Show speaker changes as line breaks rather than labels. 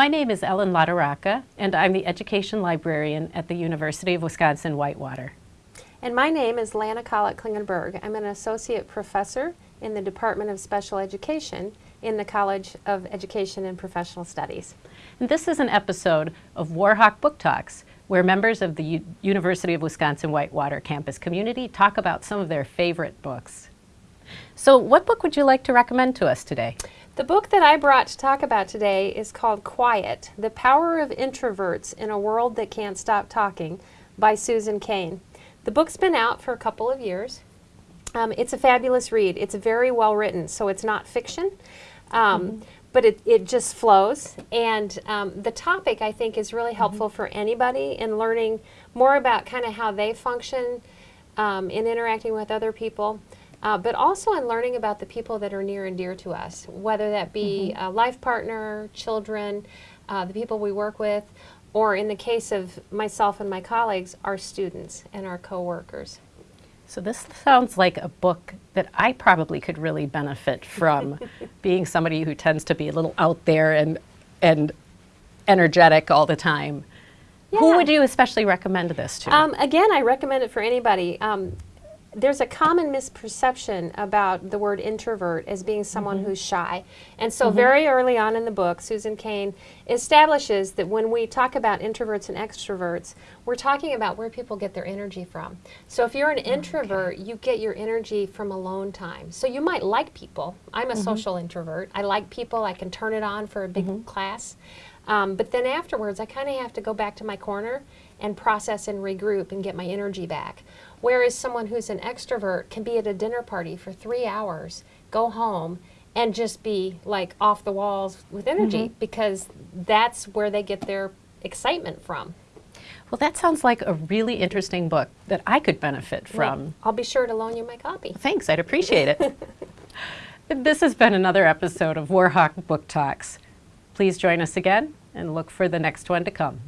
My name is Ellen Latorraca, and I'm the Education Librarian at the University of Wisconsin-Whitewater.
And my name is Lana Collett Klingenberg. I'm an Associate Professor in the Department of Special Education in the College of Education and Professional Studies.
And this is an episode of Warhawk Book Talks, where members of the U University of Wisconsin-Whitewater campus community talk about some of their favorite books. So what book would you like to recommend to us today?
The book that I brought to talk about today is called Quiet, The Power of Introverts in a World That Can't Stop Talking by Susan Cain. The book's been out for a couple of years. Um, it's a fabulous read. It's very well written, so it's not fiction. Um, mm -hmm but it, it just flows. And um, the topic, I think, is really helpful mm -hmm. for anybody in learning more about kind of how they function um, in interacting with other people, uh, but also in learning about the people that are near and dear to us, whether that be mm -hmm. a life partner, children, uh, the people we work with, or in the case of myself and my colleagues, our students and our coworkers.
So this sounds like a book that I probably could really benefit from, being somebody who tends to be a little out there and, and energetic all the time. Yeah. Who would you especially recommend this to?
Um, again, I recommend it for anybody. Um, there's a common misperception about the word introvert as being someone mm -hmm. who's shy. And so mm -hmm. very early on in the book, Susan Cain establishes that when we talk about introverts and extroverts, we're talking about where people get their energy from. So if you're an introvert, okay. you get your energy from alone time. So you might like people. I'm a mm -hmm. social introvert. I like people. I can turn it on for a big mm-hmm. class. Um, but then afterwards, I kind of have to go back to my corner and process and regroup and get my energy back. Whereas someone who's an extrovert can be at a dinner party for three hours, go home, and just be like off the walls with energy mm -hmm. because that's where they get their excitement from.
Well, that sounds like a really interesting book that I could benefit from. Well,
I'll be sure to loan you my copy.
Thanks, I'd appreciate it. this has been another episode of Warhawk Book Talks. Please join us again and look for the next one to come.